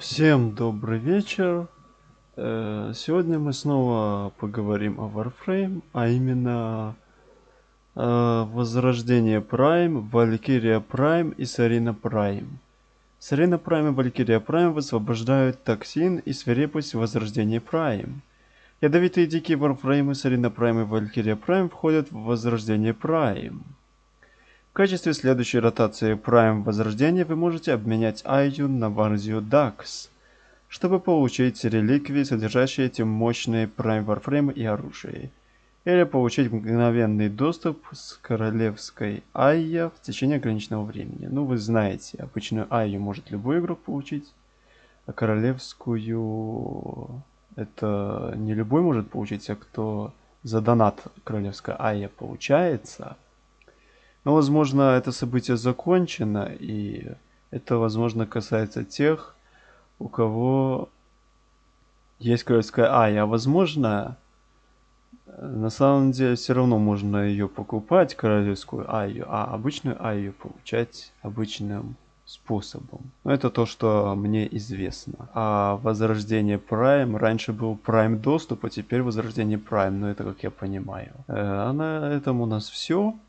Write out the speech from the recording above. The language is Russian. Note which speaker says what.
Speaker 1: Всем добрый вечер. Э, Сегодня мы снова поговорим о Warframe, а именно э, Возрождение Prime, Valkyria Prime и Сарина Prime. Сарина Prime и Valkyria Prime высвобождают токсин и свирепость Возрождения Prime. Ядовитые дикие Warframe, Сарина Prime и Valkyria Prime входят в Возрождение Prime. В качестве следующей ротации Prime Возрождения вы можете обменять Айю на Варзию Dax, чтобы получить реликвии, содержащие эти мощные Prime Warframe и оружие. Или получить мгновенный доступ с королевской Айя в течение ограниченного времени. Ну, вы знаете, обычную Айю может любой игрок получить, а королевскую... Это не любой может получить, а кто за донат королевская Айя получается – но, возможно, это событие закончено, и это, возможно, касается тех, у кого есть королевская Ая. А возможно, на самом деле все равно можно ее покупать, королевскую Аю, а обычную Аю получать обычным способом. Но это то, что мне известно. А возрождение Prime, раньше был Prime доступ, а теперь возрождение Prime, ну это как я понимаю. Э, а на этом у нас все.